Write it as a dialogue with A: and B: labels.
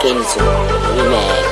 A: Kenzo Remix.